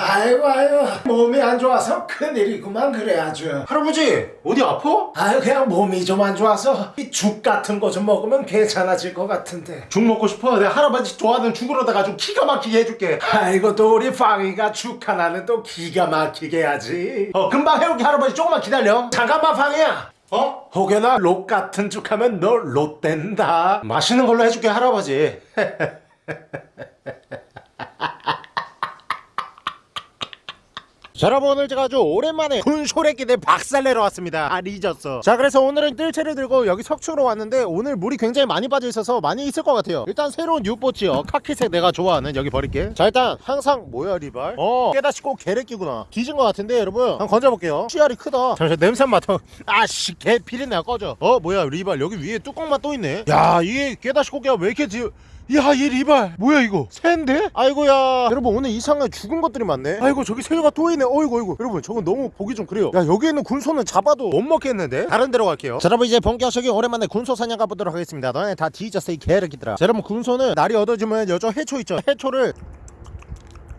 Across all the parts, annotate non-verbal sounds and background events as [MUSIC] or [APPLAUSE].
아이고 아이고. 몸이 안 좋아서 큰일이구만 그래 아주. 할아버지 어디 아파? 아유 그냥 몸이 좀 안 좋아서 이 죽 같은 거 좀 먹으면 괜찮아질 것 같은데. 죽 먹고 싶어? 내가 할아버지 좋아하는 죽으로다가 좀 기가 막히게 해줄게. 아이고 또 우리 방이가 죽 하나는 또 기가 막히게 하지. 어 금방 해올게 할아버지. 조금만 기다려. 잠깐만 방이야. 어? 혹여나 롯 같은 죽 하면 너 롯 된다. 맛있는 걸로 해줄게 할아버지 [LAUGHS] 자 여러분 오늘 제가 아주 오랜만에 군소래기들 박살내러 왔습니다. 아 잊었어 자 그래서 오늘은 뜰채를 들고 여기 석초로 왔는데 오늘 물이 굉장히 많이 빠져 있어서 많이 있을 것 같아요. 일단 새로운 뉴보치요. 카키색 내가 좋아하는. 여기 버릴게. 자 일단 항상 뭐야 리발? 어 깨다시 꼭 개래끼구나. 뒤진 것 같은데 여러분? 한번 건져볼게요. 씨알이 크다. 잠시만 냄새 맡아. 아씨 개 비린내가 꺼져. 어 뭐야 리발? 여기 위에 뚜껑만 또 있네. 야 이게 깨다시 꽃게가 왜 이렇게 뒤... 야, 얘 리발. 뭐야, 이거? 새인데? 아이고야. 여러분, 오늘 이상하게 죽은 것들이 많네. 아이고, 저기 새우가 또 있네. 어이구, 어이구. 여러분, 저건 너무 보기 좀 그래요. 야, 여기 있는 군소는 잡아도 못 먹겠는데? 다른 데로 갈게요. 자, 여러분, 이제 본격적인 오랜만에 군소 사냥 가보도록 하겠습니다. 너네 다 뒤졌어, 이 개새끼들아. 자, 여러분, 군소는 날이 얻어지면 여저 해초 있죠? 해초를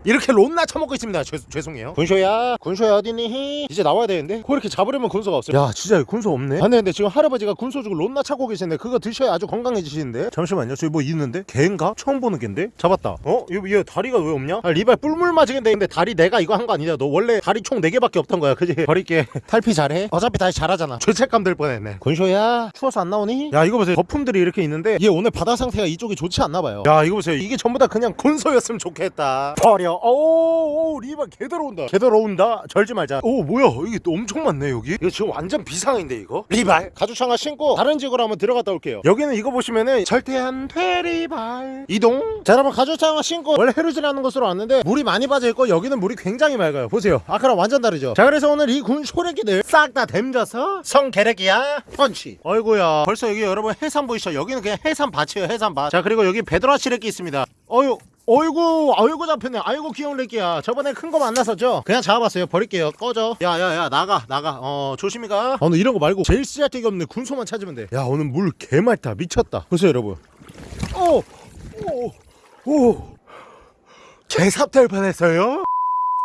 이렇게 롯나 처먹고 있습니다. 죄, 죄송해요. 군소야, 군소야 어디니? 이제 나와야 되는데. 그 이렇게 잡으려면 군소가 없어요. 야, 진짜 군소 없네. 아니 근데 지금 할아버지가 군소 주고 롯나 차고 계시는데 그거 드셔야 아주 건강해지시는데. 잠시만요. 저기 뭐 있는데? 개인가? 처음 보는 개인데? 잡았다. 어? 얘, 얘 다리가 왜 없냐? 아, 리발 뿔물 맞으겠는데 근데 다리 내가 이거 한 거 아니냐? 너 원래 다리 총 4개밖에 없던 거야. 그지? 버릴게. [LAUGHS] 탈피 잘해. 어차피 다시 잘하잖아. 죄책감 들 뻔했네. 군소야, 추워서 안 나오니? 야, 이거 보세요. 거품들이 이렇게 있는데 얘 오늘 바다 상태가 이쪽이 좋지 않나 봐요. 야, 이거 보세요. 이게 전부 다 그냥 군소였으면 좋겠다. 버려. 오, 오 리발 개 들어온다. 개 들어온다. 절지 말자. 오, 뭐야? 이게 또 엄청 많네 여기. 이거 지금 완전 비상인데 이거. 리발. 가죽창화 신고 다른 지구로 한번 들어갔다 올게요. 여기는 이거 보시면은 절대한 퇴리발 이동. 자, 여러분 가죽창화 신고 원래 해루지라는 곳으로 왔는데 물이 많이 빠져 있고 여기는 물이 굉장히 맑아요. 보세요. 아까랑 완전 다르죠. 자, 그래서 오늘 이군 소래기들 싹 다 댐져서 성게래기야 펀치. 어이구야. 벌써 여기 여러분 해산 보이시죠? 여기는 그냥 해산 밭이에요. 해산 밭. 자, 그리고 여기 베드라 시래기 있습니다. 어유. 어이구 어이구 잡혔네. 아이고 귀여운 렉기야. 저번에 큰 거 만났었죠? 그냥 잡아봤어요. 버릴게요. 꺼져. 야야야 나가 나가. 어 조심히 가. 아, 오늘 이런 거 말고 제일 쓰잘데기 없는 군소만 찾으면 돼야 오늘 물 개맑다. 미쳤다. 보세요 여러분. 오오오 개삽될 뻔했어요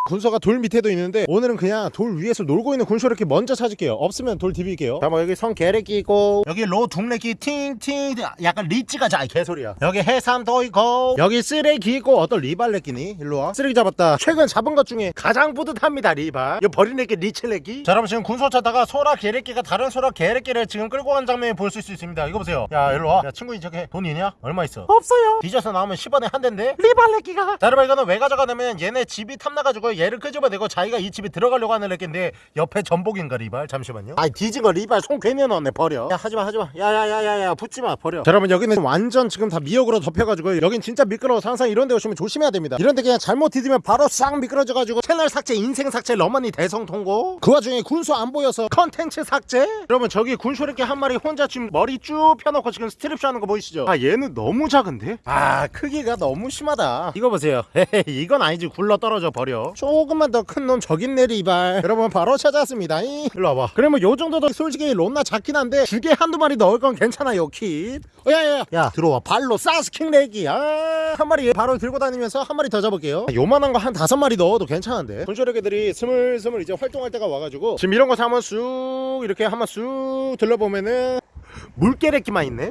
군소가 돌 밑에도 있는데 오늘은 그냥 돌 위에서 놀고 있는 군소 이렇게 먼저 찾을게요. 없으면 돌 디빌게요. 자뭐 여기 성게 레끼 있고 여기 로 둥레 끼 팅팅 약간 리찌가 자 개소리야. 여기 해삼도 있고 여기 쓰레기 있고 어떤 리발 레끼니? 일로와. 쓰레기 잡았다. 최근 잡은 것 중에 가장 뿌듯합니다 리발. 이거 버린 레끼 리치레끼. 자 여러분 지금 군소 찾다가 소라게 레끼가 다른 소라게 레끼를 지금 끌고 간 장면을 볼수 있습니다. 이거 보세요. 야 일로와. 야 친구 인 척해. 돈 있냐? 얼마 있어? 없어요. 뒤져서 나오면 10원에 한 대인데? 리발 레끼가. 자 여러분 이거는 왜 가져가냐면 얘네 집이 탐나가지고 얘를 끄집어내고 자기가 이 집에 들어가려고 하는 렉인데 옆에 전복인가 리발? 잠시만요. 아이 뒤진 거 리발 손 괜히 넣었네 버려. 야 하지마 하지마. 야야야야야 붙지마 버려. 자 여러분 여기는 완전 지금 다 미역으로 덮여가지고 여긴 진짜 미끄러워서 항상 이런 데 오시면 조심해야 됩니다. 이런 데 그냥 잘못 디디면 바로 싹 미끄러져가지고 채널 삭제 인생 삭제 러머니 대성통곡. 그 와중에 군소 안 보여서 컨텐츠 삭제? 여러분 저기 군소 이렇게 한 마리 혼자 지금 머리 쭉 펴놓고 지금 스트립쇼 하는 거 보이시죠? 아 얘는 너무 작은데? 아 크기가 너무 심하다. 이거 보세요. [LAUGHS] 헤헤 이건 아니지. 굴러 떨어져 버려 조금만 더 큰 놈 저기 있네 리발. 여러분 바로 찾았습니다. 이. 일로 와봐. 그러면 요 정도도 솔직히 론나 작긴 한데 두 개 한두 마리 넣을 건 괜찮아요 킷 어, 야야야. 야 들어와. 발로 사스킹 레기. 아 한 마리 바로 들고 다니면서 한 마리 더 잡을게요. 아, 요만한 거 한 다섯 마리 넣어도 괜찮은데. 분쇼레개들이 스물스물 이제 활동할 때가 와가지고 지금 이런 거 사면 쑥 이렇게 한번 쑥 들러보면은 물개래끼만 있네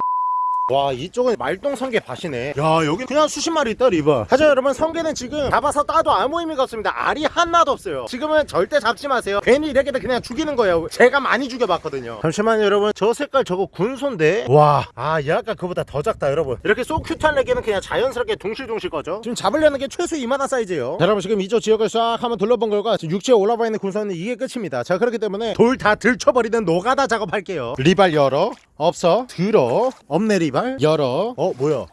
와 이쪽은 말똥 성게 밭이네. 야 여기 그냥 수십 마리 있다 리버. 하지만 여러분. 성게는 지금 잡아서 따도 아무 의미가 없습니다. 알이 하나도 없어요. 지금은 절대 잡지 마세요. 괜히 이렇게들 그냥 죽이는 거예요. 제가 많이 죽여봤거든요. 잠시만요 여러분. 저 색깔 저거 군소인데? 와아얘 아까 그보다 더 작다 여러분. 이렇게 쏙 큐트한 레게는 그냥 자연스럽게 둥실둥실 거죠. 지금 잡으려는 게 최소 이만한 사이즈예요. 자, 여러분 지금 이쪽 지역을 싹 한번 둘러본 결과 육지에 올라와 있는 군소는 이게 끝입니다. 자 그렇기 때문에 돌 다 들쳐버리는 노가다 작업할게요. 리발 열어. 없어. 들어. 없네 리발. 열어. 어 뭐야?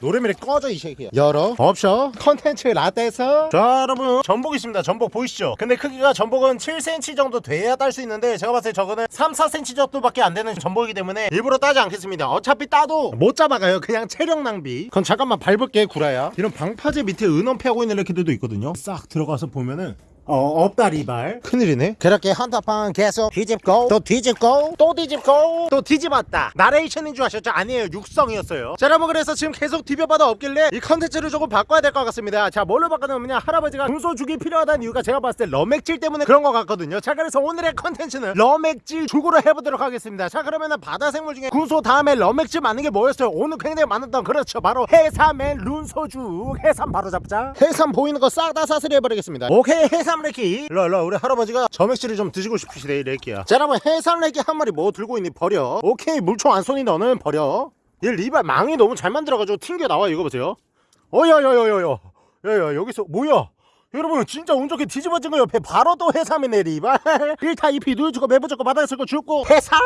노래미래 꺼져 이 새끼야. 열어. 없어. 컨텐츠 라떼에서. 자 여러분. 전복 있습니다. 전복 보이시죠? 근데 크기가 전복은 7cm 정도 돼야 딸 수 있는데 제가 봤을 때 저거는 3, 4cm 정도밖에 안 되는 전복이기 때문에 일부러 따지 않겠습니다. 어차피 따도 못 잡아가요. 그냥 체력 낭비. 그럼 잠깐만 밟을게 구라야. 이런 방파제 밑에 은엄폐하고 있는 레키들도 있거든요. 싹 들어가서 보면은 어 없다 리발. 큰일이네. 그렇게 한타판 계속 뒤집고 또 뒤집고 또 뒤집고 또 뒤집었다. 나레이션인 줄 아셨죠? 아니에요. 육성이었어요. 자 여러분 그래서 지금 계속 디벼봐도 없길래 이 컨텐츠를 조금 바꿔야 될 것 같습니다. 자 뭘로 바꿔놓으면 할아버지가 군소죽이 필요하다는 이유가 제가 봤을 때 러맥질 때문에 그런 것 같거든요. 자 그래서 오늘의 컨텐츠는 러맥질 죽으로 해보도록 하겠습니다. 자 그러면은 바다 생물 중에 군소 다음에 러맥질 맞는 게 뭐였어요? 오늘 굉장히 많았던 그렇죠. 바로 해삼의 룬소죽. 해삼 바로 잡자. 해삼 보이는 거 싹 다 사슬이 해버리겠습니다. 오케이 해삼 레키 일로 일로 우리 할아버지가 점액질을 좀 드시고 싶으시대 이 레키야. 자 여러분 해삼 레키 한 마리 뭐 들고 있니? 버려. 오케이 물총 안 쏘니 너는? 버려. 얘 리발 망이 너무 잘 만들어가지고 튕겨 나와 이거 보세요. 어여여여여여 야야 여기서 뭐야 여러분 진짜 운 좋게 뒤집어진 거 옆에 바로 또 해삼이네 리발 1타 [LAUGHS] 2피 누워주고 매부 좋고 바닥에 쓸고 죽고 해삼!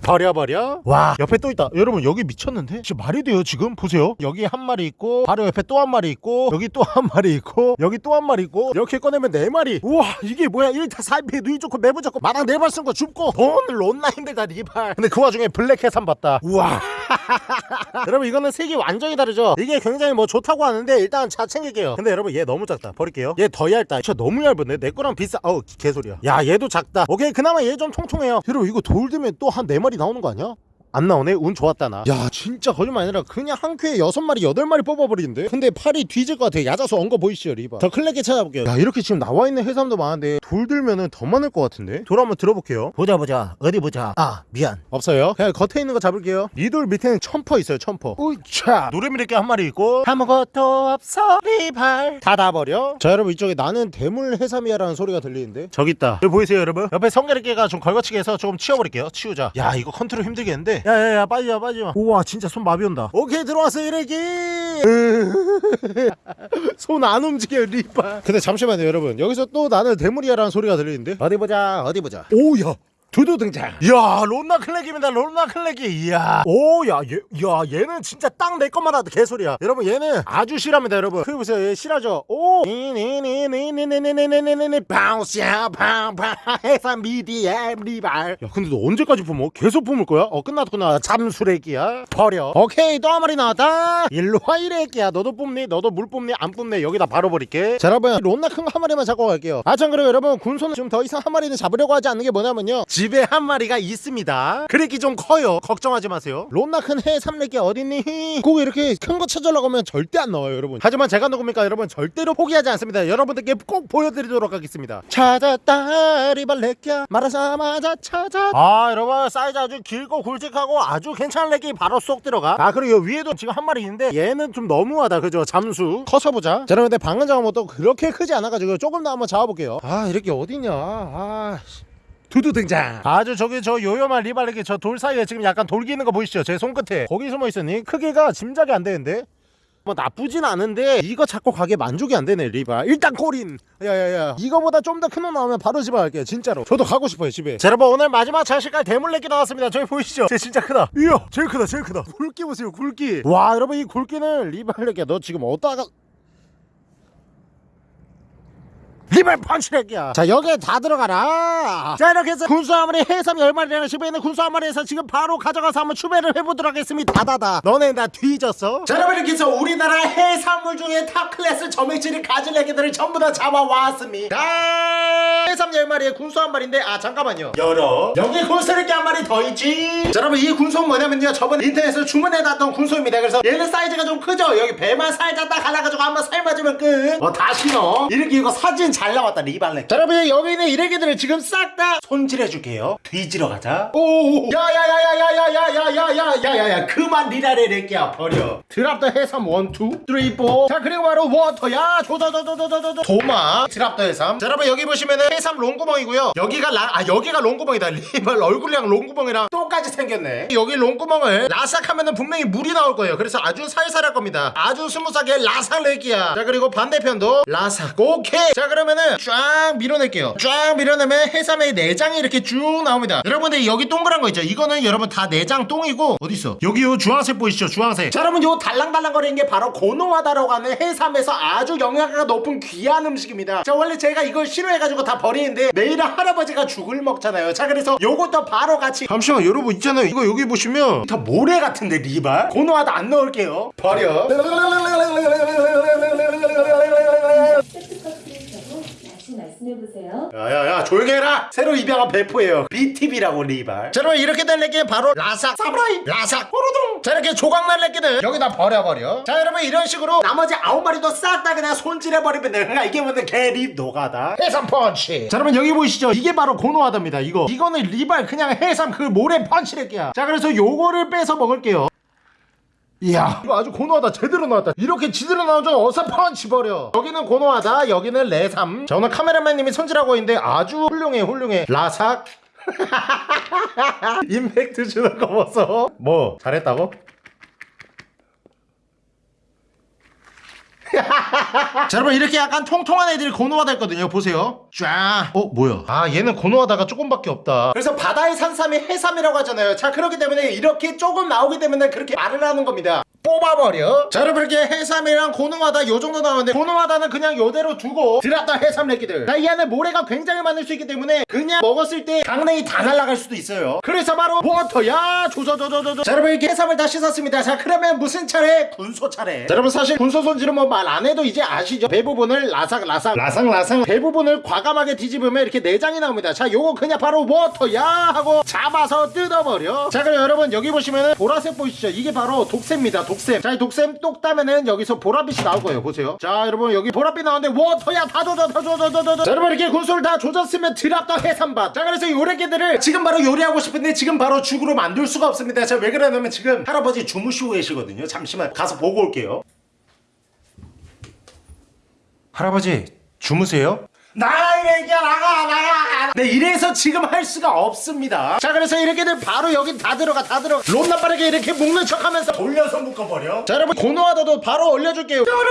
버려버려. 와 옆에 또 있다. 여러분 여기 미쳤는데? 지금 말이 돼요 지금? 보세요. 여기 한 마리 있고 바로 옆에 또 한 마리 있고 여기 또 한 마리 있고 여기 또 한 마리 있고 이렇게 꺼내면 네 마리. 우와 이게 뭐야? 1타 4피 누워주고 매부 좋고 마당 네발 쓴거 죽고 돈을 놓나 힘들다 리발. 근데 그 와중에 black 해삼 봤다. 우와. [LAUGHS] 여러분 이거는 색이 완전히 다르죠? 이게 굉장히 뭐 좋다고 하는데 일단 자 챙길게요. 근데 여러분 얘 너무 작다. 버릴게요. 얘더 얇다. 진짜 너무 얇은데? 내 거랑 비싸. 어우 개소리야. 야 얘도 작다. 오케이 그나마 얘좀 통통해요. 여러분 이거 돌 들면 또 한 네마리 나오는 거 아니야? 안 나오네? 운 좋았다 나 야 진짜 거짓말 아니라 그냥 한 큐에 여섯 마리 여덟 마리 뽑아버리는데? 근데 팔이 뒤질 것 같아. 야자수 엉거 보이시죠 리바? 더 클레게 찾아볼게요. 야 이렇게 지금 나와있는 해삼도 많은데 돌 들면은 더 많을 것 같은데? 돌 한번 들어볼게요. 보자 보자. 어디 보자. 아 미안. 없어요. 그냥 겉에 있는 거 잡을게요. 이 돌 밑에는 첨퍼 있어요 첨퍼. 우차. 노래미래게 한 마리 있고. 아무것도 없어 리발. 닫아버려? 자 여러분 이쪽에 나는 대물 해삼이야라는 소리가 들리는데? 저기 있다. 여기 보이세요 여러분? 옆에 성게레기가 좀 걸거치게 해서 조금 치워버릴게요. 치우자. 야 이거 컨트롤 힘들겠는데 야야야 빠지마 빠지마. 우와 진짜 손 마비 온다. 오케이 들어왔어 이래기! [LAUGHS] 손 안 움직여 리바 근데 잠시만요 여러분. 여기서 또 나는 대물이야라는 소리가 들리는데? 어디 보자 어디 보자. 오야 두두 등장. 야 론나 클렉입니다 론나 클렉이. 이야. 오 야 얘, 야 얘는 진짜 딱 내 것만 하다 개소리야. 여러분 얘는 아주 실합니다 여러분. 그 보세요 얘 실하죠? 오. 니니니니니니니니니니니 bounce야 바운바 해삼 medium 리발. 야 근데 너 언제까지 품어? 계속 품을 거야? 어 끝났구나. 잠수레기야. 버려. 오케이 또한 마리 나왔다. 일로 와 이래기야. 너도 뽑니? 너도 물 뽑니? 안 뽑네? 여기다 바로 버릴게. 자 여러분 론나 큰거한 마리만 잡고 갈게요. 아 참 그리고 여러분 군소는 지금 더 이상 한 마리는 잡으려고 하지 않는 게 뭐냐면요 집에 한 마리가 있습니다. 그래기 좀 커요. 걱정하지 마세요. 론나 큰 해 삼레기 어딨니? 그거 이렇게 큰 거 찾으려고 하면 절대 안 나와요 여러분. 하지만 제가 누굽니까? 여러분 절대로 포기하지 않습니다. 여러분들께 꼭 보여드리도록 하겠습니다. 찾았다 리발레끼야. 말하자마자 찾아. 아 여러분 사이즈 아주 길고 굵직하고 아주 괜찮은 레기 바로 쏙 들어가. 아 그리고 여 위에도 지금 한 마리 있는데 얘는 좀 너무하다. 그죠? 잠수. 커서 보자. 자 여러분 근데 방금 잡은 것도 그렇게 크지 않아가지고 조금 더 한번 잡아볼게요. 아 이렇게 어디냐? 아 씨. 두두 등장. 아주 저기 저 요요만 리발레기 저돌 사이에 지금 약간 돌기는 거 보이시죠? 제 손끝에. 거기 숨어 있으니? 크기가 짐작이 안 되는데? 뭐 나쁘진 않은데 이거 잡고 가게 만족이 안 되네 리바. 일단 꼬린 야야야. 이거보다 좀 더 큰 놈 나오면 바로 집에 갈게요 진짜로. 저도 가고 싶어요 집에. 자 여러분 오늘 마지막 장식깔 대물레기 나왔습니다. 저기 보이시죠? 쟤 진짜 크다. 이야 제일 크다 제일 크다. 굵기 보세요 굵기. 와 여러분 이 굵기는 리발레기야. 너 지금 어디다가 리발 펀치렉이야. 자 여기에 다 들어가라. 자 이렇게 해서 군소 한 마리 해삼 열 마리랑 집에 있는 군소 한 마리에서 지금 바로 가져가서 한번 추배를 해보도록 하겠습니다. 다다다. 너네 나 뒤졌어? 자 여러분 이렇게 해서 우리나라 해산물 중에 top class 점액질을 가진 애기들을 전부 다 잡아왔습니다. 자, 해삼 열 마리에 군소 한 마리인데 아 잠깐만요. 열어. 여기 군소 이렇게 한 마리 더 있지? 자 여러분 이 군소는 뭐냐면요. 저번 인터넷에서 주문해놨던 군소입니다. 그래서 얘는 사이즈가 좀 크죠? 여기 배만 살짝 딱 갈라가지고 한번 삶아주면 끝어 다시 넣어. 이렇게 이거 사진 잘 나왔다 리발렉 자 여러분 여기 있는 이래기들을 지금 싹 다 손질해줄게요 뒤지러 가자 오 야야야야야야야야야야야야야 그만 리라레 렉기야 버려 drop the 해삼 one two three four 자 그리고 바로 워터야 조조조조조조조 도마 drop the 해삼 자 여러분 여기 보시면은 해삼 롱구멍이고요 여기가 라, 아 여기가 롱구멍이다 리발 얼굴이랑 롱구멍이랑 똑같이 생겼네 여기 롱구멍을 라삭하면은 분명히 물이 나올 거예요 그래서 아주 살살 할 겁니다 아주 smooth하게 라삭 렉기야 자 그리고 반대편도 라삭 오케이 자 그러 면은 쫙 밀어낼게요. 쫙 밀어내면 해삼의 내장이 이렇게 쭉 나옵니다. 여러분들 여기 동그란 거 있죠? 이거는 여러분 다 내장 똥이고 어딨어? 여기 요 주황색 보이시죠? 주황색. 자 여러분 요 달랑달랑거리는 게 바로 고노하다라고 하는 해삼에서 아주 영양가가 높은 귀한 음식입니다. 자 원래 제가 이걸 싫어해가지고 다 버리는데 내일은 할아버지가 죽을 먹잖아요. 자 그래서 요것도 바로 같이. 잠시만 여러분 있잖아요. 이거 여기 보시면 다 모래 같은데 리발. 고노하다 안 넣을게요. 버려 말씀해보세요. 야야야 조용히 해라! 새로 입양한 배포예요. BTV라고 리발. 자 여러분 이렇게 된 렉기 바로 라삭 사무라이 라삭 호르둥! 자 이렇게 조각난 렉기들 여기다 버려버려. 자 여러분 이런 식으로 나머지 아홉 마리도 싹 다 그냥 손질해버리면 돼 그러니까 이게 뭐냐 개립 노가다. 해삼 펀치. 자 여러분 여기 보이시죠? 이게 바로 고노하다입니다 이거. 이거는 리발 그냥 해삼 그 모래 펀치 렉기야. 자 그래서 요거를 빼서 먹을게요 이야. 이거 아주 고노하다. 제대로 나왔다. 이렇게 지대로 나온 줄 어서 펀치 버려. 여기는 고노하다. 여기는 레삼. 자 오늘 카메라맨님이 손질하고 있는데 아주 훌륭해 훌륭해. 라삭. [LAUGHS] 임팩트 주는 거 보소 뭐 잘했다고? 자 여러분 이렇게 약간 통통한 애들이 고노하다 했거든요. 보세요. 쫙. 어 뭐야? 아 얘는 고노하다가 조금밖에 없다. 그래서 바다의 산삼이 해삼이라고 하잖아요. 자 그렇기 때문에 이렇게 조금 나오기 때문에 그렇게 말을 하는 겁니다 뽑아버려. 자 여러분 이렇게 해삼이랑 고노하다 요 정도 나오는데 고노하다는 그냥 요대로 두고 drop the 해삼 렉기들. 자 이 안에 모래가 굉장히 많을 수 있기 때문에 그냥 먹었을 때 강냉이 다 날아갈 수도 있어요. 그래서 바로 water야. 조져조져조져. 자 여러분 이렇게 해삼을 다 씻었습니다. 자 그러면 무슨 차례? 군소 차례. 자 여러분 사실 군소 손질은 뭐 말 안 해도 이제 아시죠? 대부분을 라삭라삭 라삭라삭. 대부분을 과감하게 뒤집으면 이렇게 내장이 나옵니다. 자 요거 그냥 바로 water야 하고 잡아서 뜯어버려. 자 그럼 여러분 여기 보시면은 보라색 보이시죠? 이게 바로 독샘입니다. 독 샘. 자 이 독샘 똑 따면은 여기서 보랏빛이 나올 거예요. 보세요. 자 여러분 여기 보랏빛 나오는데 water야 다 조져 다 조져 다 조져. 자 여러분 이렇게 군소를 다 조졌으면 drop the 해삼밭. 자 그래서 이 요래기들을 지금 바로 요리하고 싶은데 지금 바로 죽으로 만들 수가 없습니다. 자왜 그러냐면 지금 할아버지 주무시고 계시거든요. 잠시만 가서 보고 올게요. 할아버지 주무세요? 나가 이래야 나가 나가. 네 이래서 지금 할 수가 없습니다. 자 그래서 이렇게들 바로 여기 다 들어가 다 들어가. 롬나 빠르게 이렇게 묶는 척 하면서 돌려서 묶어버려. 자 여러분 고노하다도 바로 올려줄게요. 뾰롱!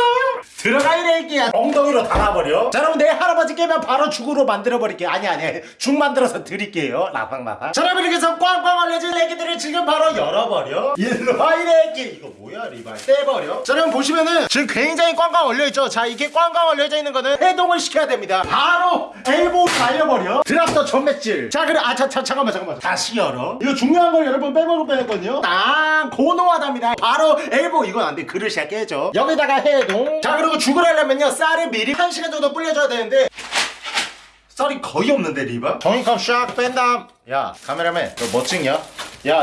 들어가 이래야 엉덩이로 달아버려. 자 여러분 내 할아버지 깨면 바로 죽으로 만들어버릴게요. 아니 아니 죽 만들어서 드릴게요. 라팡라팡. 자 여러분 이렇게 해서 꽝꽝 얼려진 애기들을 지금 바로 열어버려. 일로 와 이래기 이거 뭐야 리발 떼버려. 자 여러분 보시면은 지금 굉장히 꽝꽝 얼려있죠? 자 이게 꽝꽝 얼려져 있는 거는 해동을 시켜야 됩니다 바로 엘보로 날려버려. 드랍더 전매질. 자 그래 아차 차 잠깐만 잠깐만. 다시 열어. 이거 중요한 걸 여러분 빼먹을 뻔했거든요. 딱 고노하답니다. 바로 엘보. 이건 안돼. 그릇이 깨져. 여기다가 해동. 자 그리고 죽을 하려면요 쌀을 미리 1시간 정도 불려줘야 되는데. 쌀이 거의 없는데 리바 종이컵 샥 뺀다 야 카메라맨 너뭐 찍냐? 야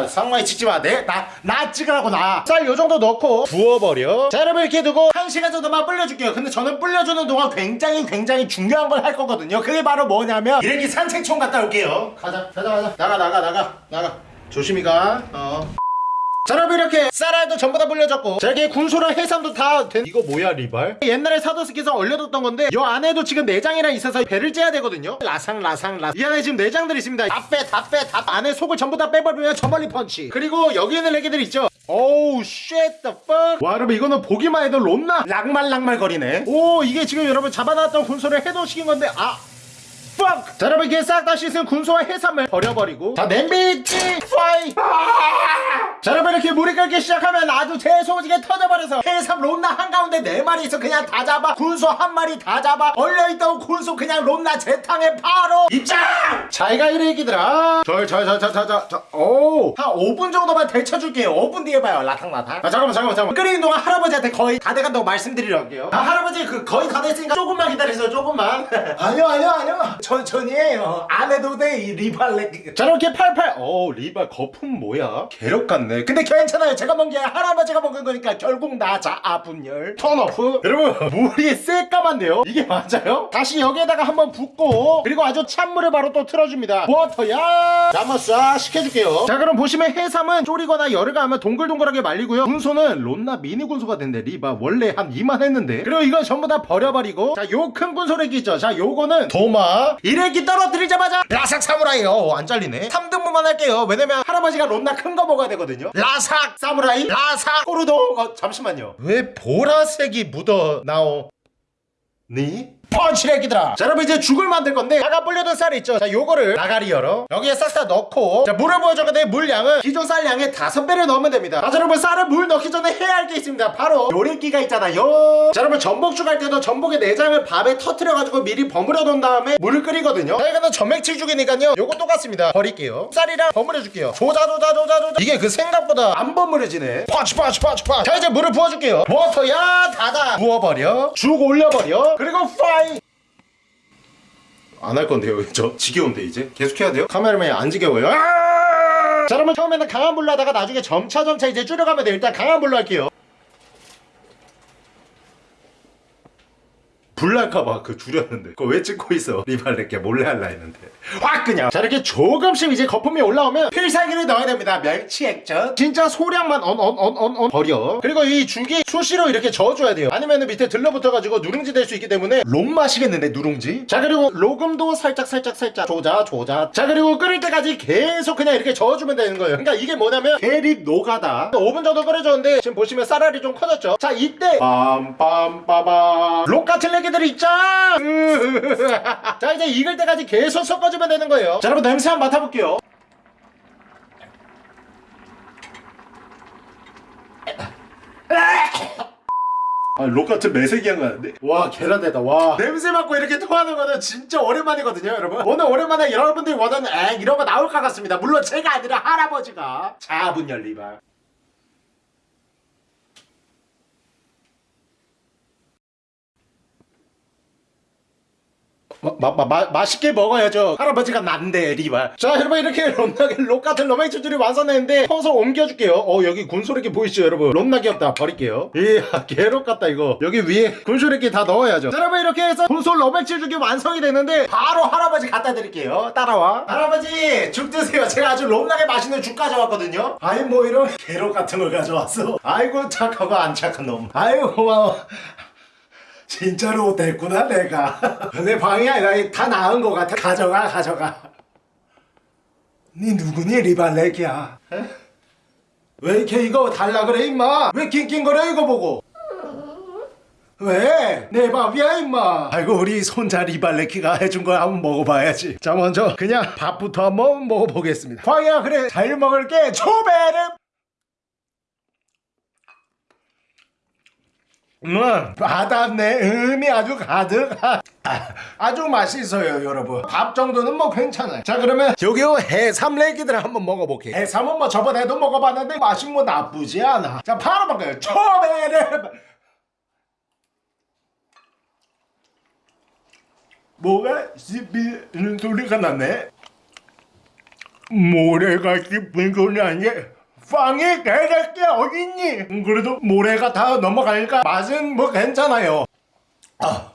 상마이 찍지 마내나나 찍으라고 나쌀 요정도 넣고 부어버려. 자 여러분 이렇게 두고 한 시간 정도만 불려줄게요. 근데 저는 불려주는 동안 굉장히 굉장히 중요한 걸 할 거거든요. 그게 바로 뭐냐면 이렇게 산책총 갔다 올게요. 가자 가자 가자. 나가 나가 나가 나가. 조심히 가 어 자 여러분 이렇게 쌀알도 전부 다 불려졌고 자 여기 군소랑 해삼도 다 된... 이거 뭐야 리발? 옛날에 사도스키에서 얼려뒀던 건데 이 안에도 지금 내장이랑 있어서 배를 째야 되거든요. 라상 라상 라상. 이 안에 지금 내장들이 있습니다. 다 빼 다 빼 다 안에 속을 전부 다 빼버리면 저멀리 펀치. 그리고 여기 있는 애기들 있죠? 오우 shit the fuck. 와 여러분 이거는 보기만 해도 롬나 락말락말 거리네. 오 이게 지금 여러분 잡아놨던 군소를 해동시킨 건데 아 fuck 자 여러분 이렇게 싹 다 씻은 군소와 해삼을 버려버리고. 자 냄비 찌 파이. 자 여러분 이렇게 물이 끓기 시작하면 아주 재소지게 터져버려서 해삼 롬나 한가운데 네 마리 있어 그냥 다 잡아. 군소 한 마리 다 잡아. 얼려있던 군소 그냥 롬나 재탕에 바로 입장! 자기가 이래 얘기들아. 절절절절절오한 5분 정도만 데쳐줄게요. 5분 뒤에 봐요. 라탕라탕. 아 잠깐만 잠깐만 잠깐만. 끓이는 동안 할아버지한테 거의 다 돼간다고 말씀드리려고요. 아 할아버지 그 거의 다 됐으니까 조금만 기다리세요. 조금만. [LAUGHS] 아니요 아니요 아니요 천천히 해요. 안 해도 돼이 리발레. 자 이렇게 팔팔. 오 리발 거품 뭐야? 개력 같네. 근데 괜찮아요. 제가 먹은 게 할아버지가 먹은 거니까 결국 나 자 아분열. turn off 여러분 물이 새까만데요? 이게 맞아요? 다시 여기에다가 한번 붓고 그리고 아주 찬물을 바로 또 틀어줍니다. 워터야! 자 한번 싹 식혀줄게요. 자 그럼 보시면 해삼은 졸이거나 열을 가하면 동글동글하게 말리고요. 군소는 론나 미니 군소가 된대 리바. 원래 한 이만 했는데. 그리고 이건 전부 다 버려버리고. 자 요 큰 군소래기 있죠. 자 요거는 도마 이래기 떨어뜨리자마자 라삭 사무라이 어안 잘리네. 3등분만 할게요. 왜냐면 할아버지가 론나 큰 거 먹어야 되거든요. 라삭 사무라이 라삭 꼬르동. 어 잠시만요. 왜 보라색이 묻어 나오 니? 펀치레기들아. 자 여러분 이제 죽을 만들 건데 아까 불려둔 쌀이 있죠? 자 요거를 나가리 열어. 여기에 싹 다 넣고 자 물을 부어줘야 물 양은 기존 쌀 양의 다섯 배를 넣으면 됩니다. 자 여러분 쌀을 물 넣기 전에 해야 할 게 있습니다. 바로 요리기가 있잖아요. 자 여러분 전복죽 할 때도 전복의 내장을 밥에 터트려가지고 미리 버무려 놓은 다음에 물을 끓이거든요. 자 이거는 전맥칠죽이니까요. 요거 똑같습니다. 버릴게요. 쌀이랑 버무려 줄게요. 조자 조자 조자 조자. 이게 그 생각보다 안 버무려지네. 펀치 펀치 펀치 펀치. 자 이제 물을 부어줄게요. 워터야 닫아. 부어버려. 죽 올려버려. 그리고 프라이 안 할 건데요 [LAUGHS] 저 지겨운데 이제 계속 해야 돼요? 카메라맨이 안 지겨워요 아! 자 그러면 처음에는 강한 불로 하다가 나중에 점차 점차 이제 줄여가면 돼요 일단 강한 불로 할게요 불날까봐 그 줄였는데. 그거 왜 찍고 있어? 리발레게 몰래 할라 했는데. 확 그냥. 자 이렇게 조금씩 이제 거품이 올라오면 필살기를 넣어야 됩니다. 멸치 액젓. 진짜 소량만 언언언언언 버려. 그리고 이 죽이 수시로 이렇게 저어줘야 돼요. 아니면은 밑에 들러붙어가지고 누룽지 될 수 있기 때문에 록 마시겠는데 누룽지? 자 그리고 로금도 살짝 살짝 살짝. 조자 조자. 자 그리고 끓일 때까지 계속 그냥 이렇게 저어주면 되는 거예요. 그러니까 이게 뭐냐면 계립 노가다. 5분 정도 끓여줬는데 지금 보시면 쌀알이 좀 커졌죠? 자 이때 같은 애기 들이 있죠? [LAUGHS] 자 이제 익을 때까지 계속 섞어주면 되는 거예요. 자 여러분 냄새 한번 맡아볼게요. [LAUGHS] 아, 록 같은 매색이한 거는데? 와 계란대다 와. 냄새 맡고 이렇게 토하는 거는 진짜 오랜만이거든요 여러분. 오늘 오랜만에 여러분들이 원하는 에 이런 거 나올 것 같습니다. 물론 제가 아니라 할아버지가 자분 열리발 마, 마, 마, 마, 맛있게 먹어야죠. 할아버지가 난데 리발 자 여러분 이렇게 롬나게 록 같은 로맨츠들이 완성했는데 퍼서 옮겨줄게요. 어 여기 군소리기 보이시죠 여러분? 롬나 귀엽다. 버릴게요. 이야 개록 같다 이거. 여기 위에 군소리기 다 넣어야죠. 자, 여러분 이렇게 해서 군소 로맨츠죽이 완성이 됐는데 바로 할아버지 갖다 드릴게요. 따라와. 할아버지 죽 드세요. 제가 아주 롬나게 맛있는 죽 가져왔거든요. 아이 뭐 이런 개록 같은 걸 가져왔어 아이고 착하고 안 착한 놈. 아이고 고마워 진짜로 됐구나 내가. [LAUGHS] 내 방이 아니라 다 나은 것 같아. 가져가 가져가. 니 누구니 리발렉이야? 에? 왜 이렇게 이거 달라 그래 임마? 왜 낑낑거려 이거 보고? 왜? 내 밥이야 임마. 아이고 우리 손자 리발레키가 해준 거 한번 먹어봐야지. 자 먼저 그냥 밥부터 한번 먹어보겠습니다. 광이야 그래. 잘 먹을게. 초베르 음, 바닷내 음이 아주 가득. 아, 아주 맛있어요 여러분. 밥 정도는 뭐 괜찮아요. 자 그러면 여기 해삼 레기들 한번 먹어볼게요 해삼은 뭐 저번에도 먹어봤는데 맛이 뭐 나쁘지 않아. 자 바로 먹어요. 초베르 뭐가 씹히는 소리가 나네. 모래가 씹힌 소리 아니 빵이 개새끼 어딨니? 그래도 모래가 다 넘어가니까 맛은 뭐 괜찮아요 아,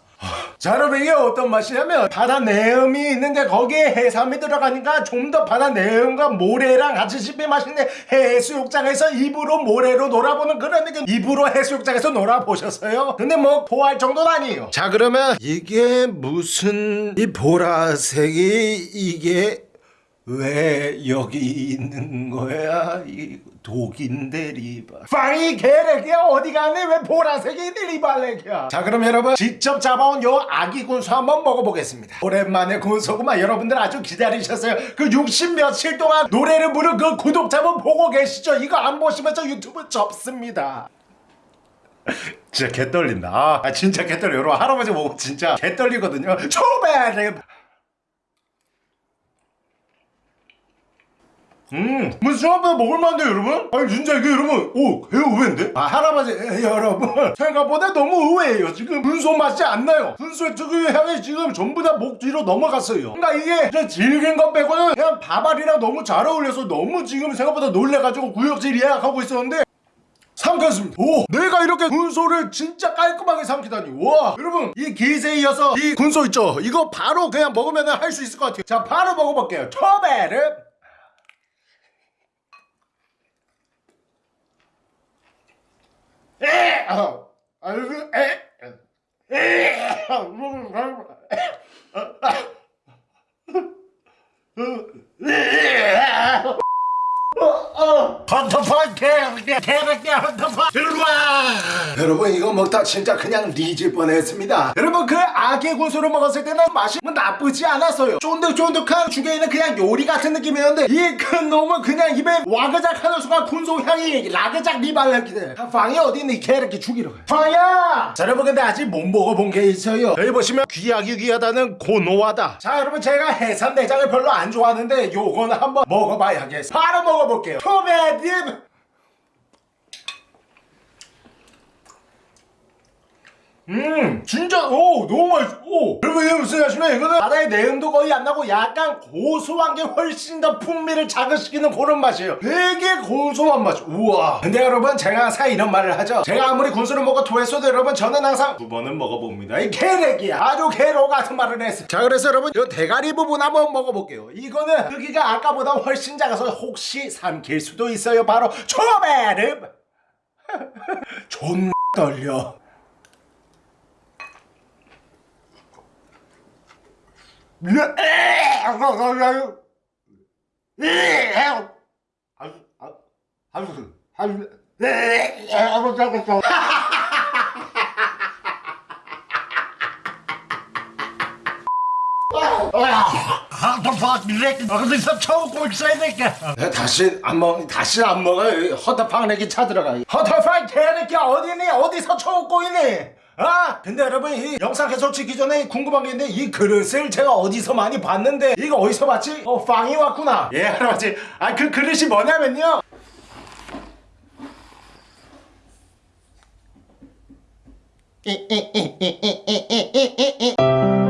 자 여러분 이게 어떤 맛이냐면 바다 내음이 있는데 거기에 해삼이 들어가니까 좀 더 바다 내음과 모래랑 같이 씹힌 맛인데 해수욕장에서 입으로 모래로 놀아보는 그런 느낌 입으로 해수욕장에서 놀아보셨어요? 근데 뭐 토할 정도는 아니에요 자 그러면 이게 무슨 이 보라색이 이게 왜 여기 있는 거야? 이 독인데 리바. 빵이 개래기야 어디 가네 왜 보라색이 리발레기야? 자 그럼 여러분 직접 잡아온 요 아기 군수 한번 먹어보겠습니다. 오랜만에 군소구만. 여러분들 아주 기다리셨어요. 그 60 며칠 동안 노래를 부른 그 구독자분 보고 계시죠? 이거 안 보시면 저 유튜브 접습니다. 진짜 개 떨린다. 아, 아, 진짜 개 떨려. 여러분 할아버지 보고 진짜 개 떨리거든요. 초베 음, 뭐 생각보다 먹을만한데 여러분? 아니 진짜 이게 여러분, 오, 개 의외인데? 아 할아버지 에, 여러분 [LAUGHS] 생각보다 너무 의외예요. 지금 분소 맛이 안 나요. 분소의 특유의 향이 지금 전부 다 목 뒤로 넘어갔어요. 그러니까 이게 진짜 질긴 것 빼고는 그냥 밥알이랑 너무 잘 어울려서 너무 지금 생각보다 놀래가지고 구역질 예약하고 있었는데 삼켰습니다. 오, 내가 이렇게 군소를 진짜 깔끔하게 삼키다니. 와, 여러분 이 기세에 이어서 이 군소 있죠? 이거 바로 그냥 먹으면 할 수 있을 것 같아요. 자, 바로 먹어볼게요. 초베르. 에! 아, 아이고, 에! 에! 헌터펀 개새끼야 개새끼야 헌터펀 들어와. 여러분 이거 먹다 진짜 그냥 리질 뻔했습니다. 여러분 그 아기 군소를 먹었을 때는 맛이 뭐 나쁘지 않았어요. 쫀득쫀득한 죽에 있는 그냥 요리 같은 느낌이었는데 이 큰 놈은 그냥 입에 와그작 하는 순간 군소 향이 라그작 리발레기들 빵이 어디 있니? 개새끼 죽이러 가 빵이야! 자 여러분 근데 아직 못 먹어본 게 있어요. 여기 보시면 귀하기 귀하다는 고노하다. 자 여러분 제가 해삼 내장을 별로 안 좋아하는데 요거는 한번 먹어봐야겠어 바로 먹어볼게요 토베딥 음 진짜 오 너무 맛있어 오. 여러분 이게 무슨 맛이냐? 이거는 바다의 내음도 거의 안 나고 약간 고소한 게 훨씬 더 풍미를 자극시키는 그런 맛이에요. 되게 고소한 맛. 우와. 근데 여러분 제가 항상 이런 말을 하죠. 제가 아무리 군수를 먹고 토했어도 여러분 저는 항상 두 번은 먹어봅니다. 이 개래기야. 아주 개로 같은 말을 했어 자 그래서 여러분 이 대가리 부분 한번 먹어볼게요. 이거는 크기가 아까보다 훨씬 작아서 혹시 삼킬 수도 있어요. 바로 초베르 [LAUGHS] 존 [LAUGHS] 떨려 다시 안 먹, 다시 안 먹어요. 허터팡 내기 찾으러가. 허터팡 개새끼 어디니? 어디서 쳐먹고 있니? 아 근데 여러분 이 영상 개설치기 전에 궁금한 게 있는데 이 그릇을 제가 어디서 많이 봤는데 이거 어디서 봤지? 어 빵이 왔구나 예 할아버지 아 그 그릇이 뭐냐면요 이 이 이 이 이 이 이이이 이.